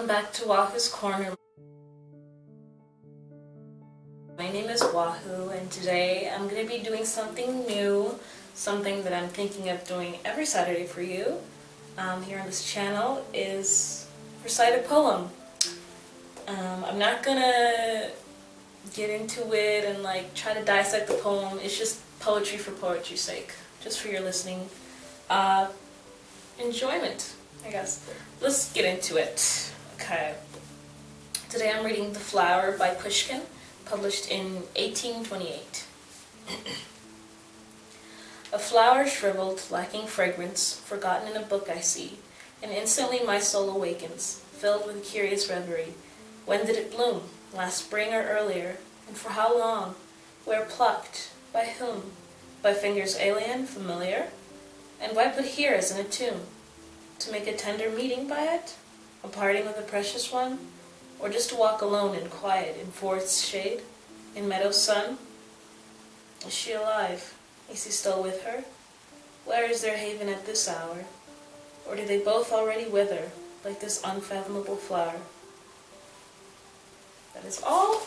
welcome back to Wahoo's Corner. My name is Wahoo and today I'm going to be doing something new, something that I'm thinking of doing every Saturday for you um, here on this channel is recite a poem. Um, I'm not going to get into it and like try to dissect the poem, it's just poetry for poetry's sake, just for your listening uh, enjoyment, I guess. Let's get into it. Okay. Today I'm reading The Flower by Pushkin, published in 1828. a flower shriveled, lacking fragrance, forgotten in a book I see, and instantly my soul awakens, filled with curious reverie. When did it bloom? Last spring or earlier? And for how long? Where plucked? By whom? By fingers alien, familiar? And why put here as in a tomb? To make a tender meeting by it? A parting with a precious one? Or just to walk alone in quiet in forest's shade? In meadow's sun? Is she alive? Is he still with her? Where is their haven at this hour? Or do they both already wither, like this unfathomable flower? That is all